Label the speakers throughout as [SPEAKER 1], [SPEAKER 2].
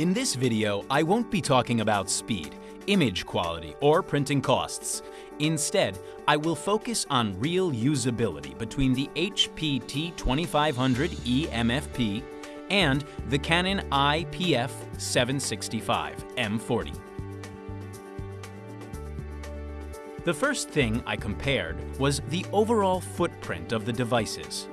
[SPEAKER 1] In this video, I won't be talking about speed, image quality, or printing costs. Instead, I will focus on real usability between the HP T2500 EMFP and the Canon IPF 765 M40. The first thing I compared was the overall footprint of the devices.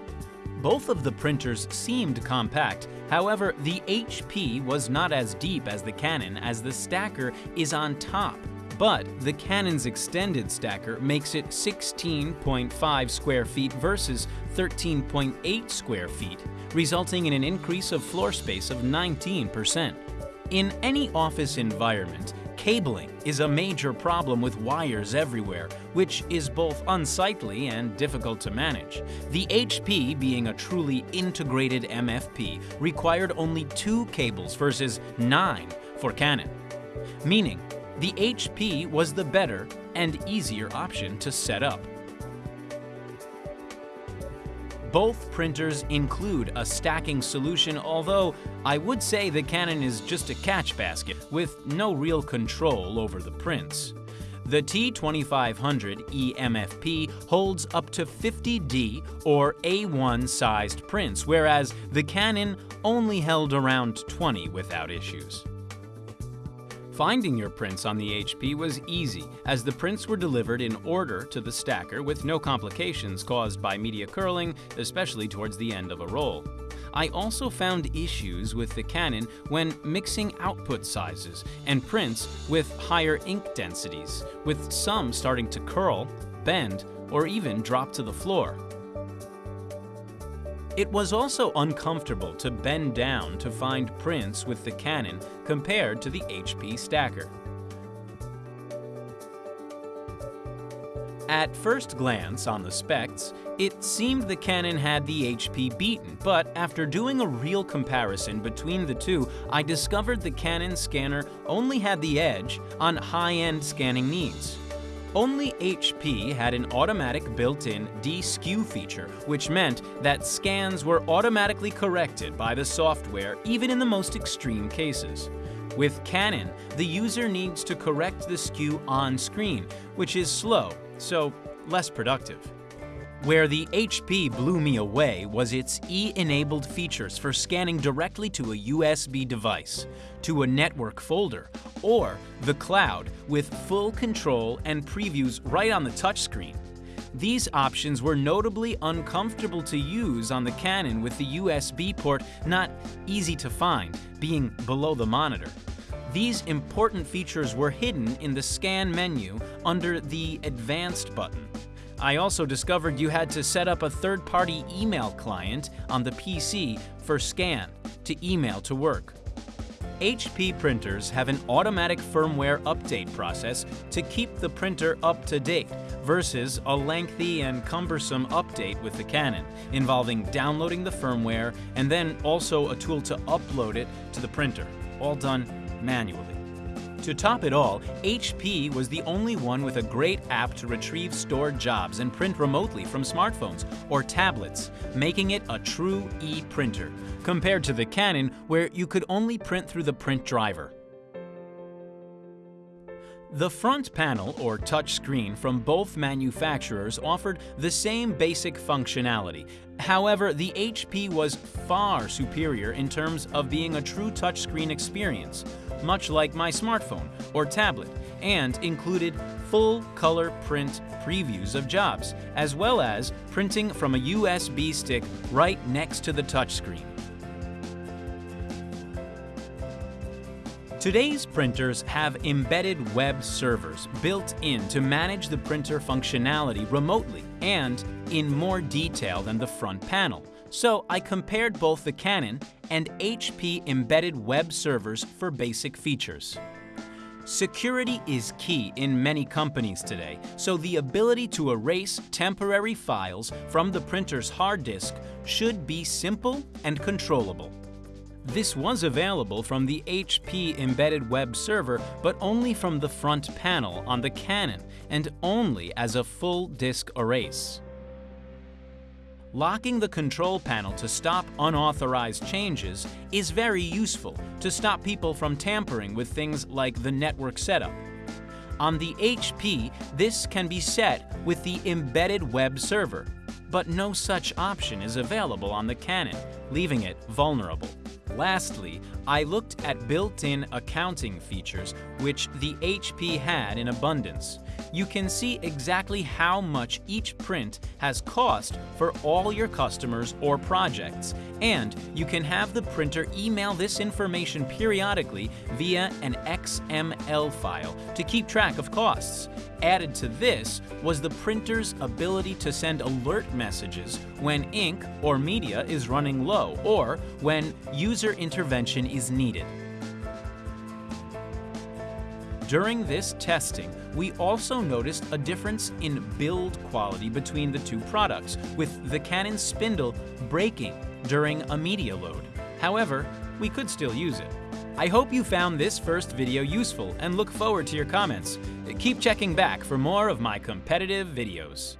[SPEAKER 1] Both of the printers seemed compact, however, the HP was not as deep as the Canon as the stacker is on top. But the Canon's extended stacker makes it 16.5 square feet versus 13.8 square feet, resulting in an increase of floor space of 19%. In any office environment, Cabling is a major problem with wires everywhere, which is both unsightly and difficult to manage. The HP, being a truly integrated MFP, required only two cables versus nine for Canon, meaning the HP was the better and easier option to set up. Both printers include a stacking solution, although I would say the Canon is just a catch basket with no real control over the prints. The T2500 EMFP holds up to 50D or A1 sized prints, whereas the Canon only held around 20 without issues. Finding your prints on the HP was easy, as the prints were delivered in order to the stacker with no complications caused by media curling, especially towards the end of a roll. I also found issues with the Canon when mixing output sizes and prints with higher ink densities, with some starting to curl, bend, or even drop to the floor. It was also uncomfortable to bend down to find prints with the Canon compared to the HP Stacker. At first glance on the specs, it seemed the Canon had the HP beaten, but after doing a real comparison between the two, I discovered the Canon scanner only had the edge on high-end scanning needs. Only HP had an automatic built-in deskew feature, which meant that scans were automatically corrected by the software even in the most extreme cases. With Canon, the user needs to correct the skew on screen, which is slow, so less productive. Where the HP blew me away was its E-enabled features for scanning directly to a USB device, to a network folder, or the cloud with full control and previews right on the touchscreen. These options were notably uncomfortable to use on the Canon with the USB port not easy to find, being below the monitor. These important features were hidden in the scan menu under the Advanced button. I also discovered you had to set up a third-party email client on the PC for scan to email to work. HP printers have an automatic firmware update process to keep the printer up to date versus a lengthy and cumbersome update with the Canon, involving downloading the firmware and then also a tool to upload it to the printer, all done manually. To top it all, HP was the only one with a great app to retrieve stored jobs and print remotely from smartphones or tablets, making it a true e-printer, compared to the Canon where you could only print through the print driver. The front panel, or touch screen, from both manufacturers offered the same basic functionality. However, the HP was far superior in terms of being a true touchscreen experience, much like my smartphone or tablet, and included full color print previews of jobs, as well as printing from a USB stick right next to the touchscreen. Today's printers have embedded web servers built in to manage the printer functionality remotely and in more detail than the front panel. So I compared both the Canon and HP embedded web servers for basic features. Security is key in many companies today, so the ability to erase temporary files from the printer's hard disk should be simple and controllable. This was available from the HP embedded web server, but only from the front panel on the Canon, and only as a full disk erase. Locking the control panel to stop unauthorized changes is very useful to stop people from tampering with things like the network setup. On the HP, this can be set with the embedded web server, but no such option is available on the Canon, leaving it vulnerable. Lastly, I looked at built-in accounting features which the HP had in abundance. You can see exactly how much each print has cost for all your customers or projects, and you can have the printer email this information periodically via an XML file to keep track of costs. Added to this was the printer's ability to send alert messages when ink or media is running low or when user intervention is needed. During this testing, we also noticed a difference in build quality between the two products, with the Canon spindle breaking during a media load. However, we could still use it. I hope you found this first video useful and look forward to your comments. Keep checking back for more of my competitive videos.